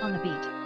On the beat.